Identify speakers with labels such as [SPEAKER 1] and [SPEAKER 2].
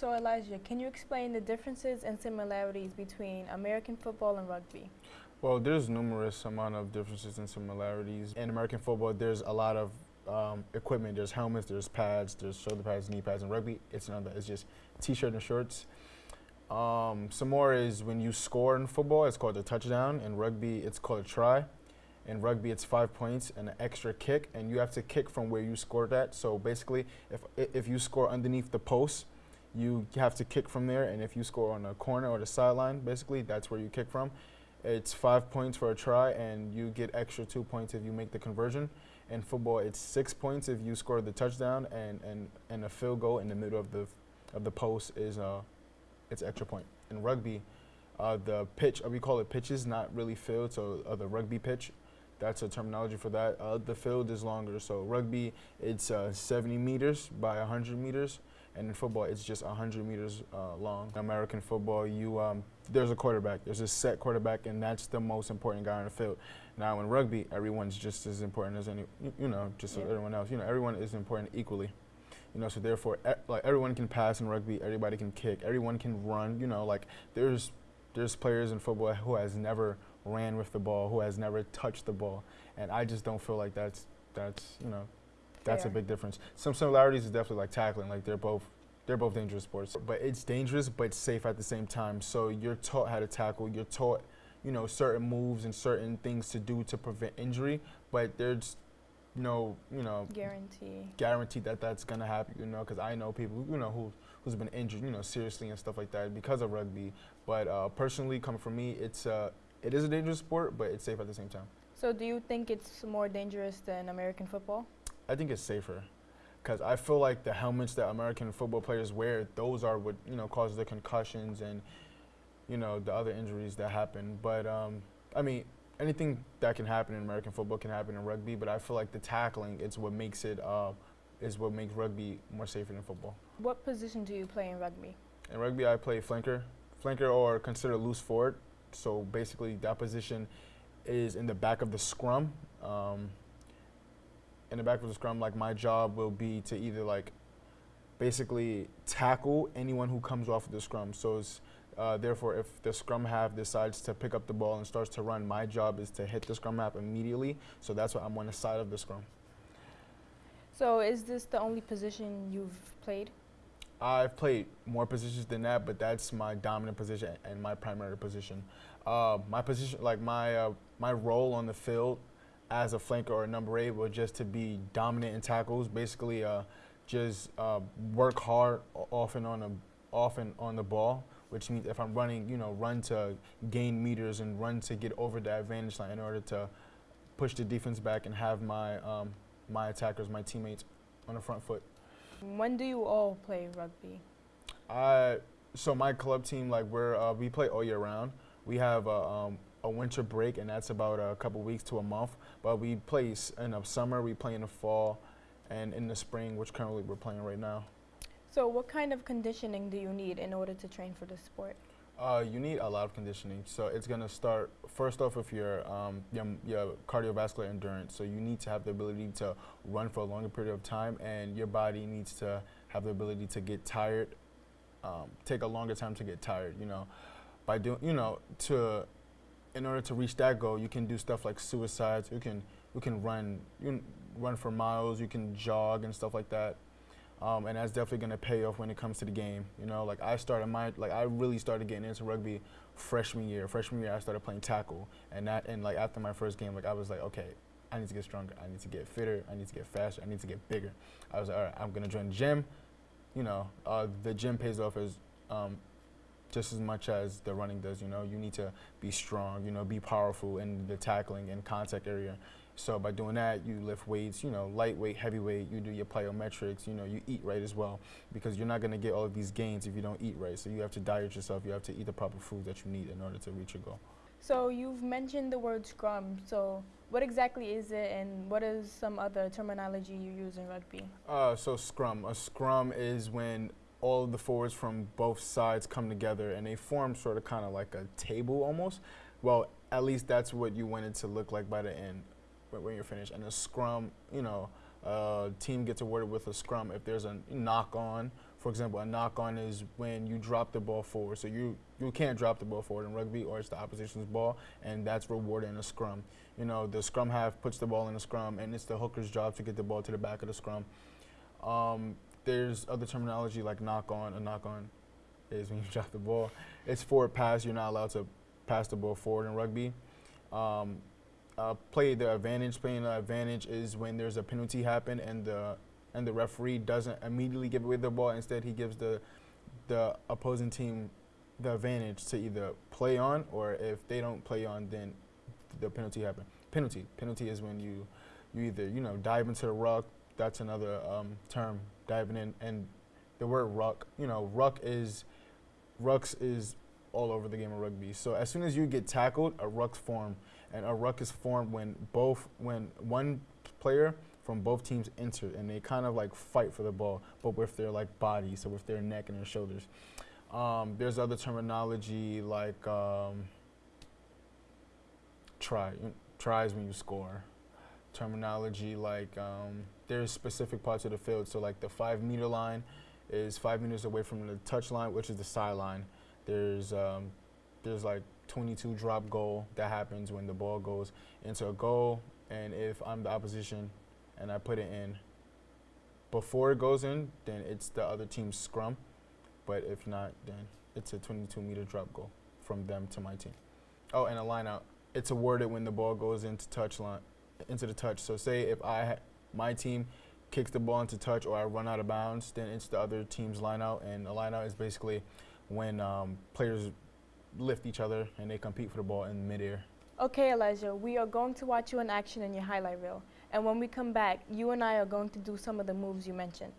[SPEAKER 1] So Elijah, can you explain the differences and similarities between American football and rugby?
[SPEAKER 2] Well, there's numerous amount of differences and similarities. In American football, there's a lot of um, equipment. There's helmets, there's pads, there's shoulder pads, knee pads. In rugby, it's none of that. It's just t-shirt and shorts. Um, some more is when you score in football, it's called a touchdown. In rugby, it's called a try. In rugby, it's five points and an extra kick, and you have to kick from where you scored at. So basically, if if you score underneath the post, you have to kick from there. And if you score on a corner or the sideline, basically, that's where you kick from. It's five points for a try, and you get extra two points if you make the conversion. In football, it's six points if you score the touchdown, and, and, and a field goal in the middle of the of the post is uh, it's extra point. In rugby, uh, the pitch, uh, we call it pitches, not really field, so uh, the rugby pitch, that's a terminology for that. Uh, the field is longer, so rugby, it's uh, 70 meters by 100 meters, and in football, it's just 100 meters uh, long. American football, you um, there's a quarterback, there's a set quarterback, and that's the most important guy on the field. Now, in rugby, everyone's just as important as any, you know, just yeah. everyone else. You know, everyone is important equally. You know, so therefore, e like everyone can pass in rugby, everybody can kick, everyone can run. You know, like there's there's players in football who has never ran with the ball, who has never touched the ball, and I just don't feel like that's that's you know that's Fair. a big difference. Some similarities is definitely like tackling, like they're both they're both dangerous sports, but it's dangerous but safe at the same time. So you're taught how to tackle, you're taught you know certain moves and certain things to do to prevent injury, but there's no, you know,
[SPEAKER 1] guarantee
[SPEAKER 2] guarantee that that's gonna happen. You know, because I know people, you know, who who's been injured, you know, seriously and stuff like that because of rugby. But uh, personally, coming from me, it's uh, it is a dangerous sport, but it's safe at the same time.
[SPEAKER 1] So, do you think it's more dangerous than American football?
[SPEAKER 2] I think it's safer, because I feel like the helmets that American football players wear, those are what you know causes the concussions and you know the other injuries that happen. But um, I mean, anything that can happen in American football can happen in rugby, but I feel like the tackling is what makes it uh, is what makes rugby more safer than football.
[SPEAKER 1] What position do you play in rugby?
[SPEAKER 2] In rugby, I play flanker, flanker or consider loose forward. So basically, that position is in the back of the scrum. Um, in the back of the scrum, like my job will be to either like basically tackle anyone who comes off of the scrum. So it's uh, therefore, if the scrum half decides to pick up the ball and starts to run, my job is to hit the scrum half immediately. So that's why I'm on the side of the scrum.
[SPEAKER 1] So is this the only position you've played?
[SPEAKER 2] I've played more positions than that, but that's my dominant position and my primary position. Uh, my position, like my uh, my role on the field as a flanker or a number eight, but just to be dominant in tackles. Basically, uh, just uh, work hard often on a often on the ball which means if I'm running, you know, run to gain meters and run to get over the advantage line in order to push the defense back and have my um, my attackers, my teammates on the front foot.
[SPEAKER 1] When do you all play rugby?
[SPEAKER 2] I so my club team like we're uh, we play all year round. We have a, um, a winter break and that's about a couple weeks to a month. But we play in the summer, we play in the fall, and in the spring, which currently we're playing right now.
[SPEAKER 1] So what kind of conditioning do you need in order to train for this sport?
[SPEAKER 2] Uh, you need a lot of conditioning. So it's going to start first off with your, um, your, your cardiovascular endurance. So you need to have the ability to run for a longer period of time, and your body needs to have the ability to get tired, um, take a longer time to get tired. You know, by doing, you know, to in order to reach that goal, you can do stuff like suicides. You can you can run you can run for miles. You can jog and stuff like that. Um, and that's definitely going to pay off when it comes to the game. You know, like I started my, like I really started getting into rugby freshman year. Freshman year, I started playing tackle, and that, and like after my first game, like I was like, okay, I need to get stronger. I need to get fitter. I need to get faster. I need to get bigger. I was like, all right, I'm going to join the gym. You know, uh, the gym pays off as um, just as much as the running does. You know, you need to be strong. You know, be powerful in the tackling and contact area. So by doing that, you lift weights, you know, lightweight, heavyweight, you do your plyometrics, you know, you eat right as well because you're not going to get all of these gains if you don't eat right. So you have to diet yourself, you have to eat the proper food that you need in order to reach your goal.
[SPEAKER 1] So you've mentioned the word scrum. So what exactly is it and what is some other terminology you use in rugby?
[SPEAKER 2] Uh, so scrum. A scrum is when all of the forwards from both sides come together and they form sort of kind of like a table almost. Well, at least that's what you want it to look like by the end when you're finished. And a scrum, you know, uh, team gets awarded with a scrum if there's a knock on For example, a knock on is when you drop the ball forward. So you you can't drop the ball forward in rugby, or it's the opposition's ball, and that's rewarded in a scrum. You know, the scrum half puts the ball in the scrum, and it's the hooker's job to get the ball to the back of the scrum. Um, there's other terminology like knock on. A knock on is when you drop the ball. It's forward pass. You're not allowed to pass the ball forward in rugby. Um, uh, play the advantage. Playing the advantage is when there's a penalty happen and the and the referee doesn't immediately give away the ball. Instead, he gives the the opposing team the advantage to either play on or if they don't play on, then the penalty happen. Penalty. Penalty is when you you either you know dive into the ruck. That's another um, term, diving in, and the word ruck. You know, ruck is rucks is all over the game of rugby. So as soon as you get tackled, a ruck's formed, and a ruck is formed when both when one player from both teams enter and they kind of like fight for the ball, but with their like body, so with their neck and their shoulders. Um, there's other terminology like um, try. Tries when you score. Terminology like um, there's specific parts of the field. So like the five meter line is five meters away from the touch line, which is the sideline. There's um, there's like 22 drop goal that happens when the ball goes into a goal, and if I'm the opposition and I put it in before it goes in, then it's the other team's scrum. But if not, then it's a 22 meter drop goal from them to my team. Oh, and a line out. It's awarded when the ball goes into touch line, into the touch. So say if I, my team kicks the ball into touch or I run out of bounds, then it's the other team's line out. And a line out is basically when um, players lift each other and they compete for the ball in midair.
[SPEAKER 1] Okay, Elijah, we are going to watch you in action in your highlight reel. And when we come back, you and I are going to do some of the moves you mentioned.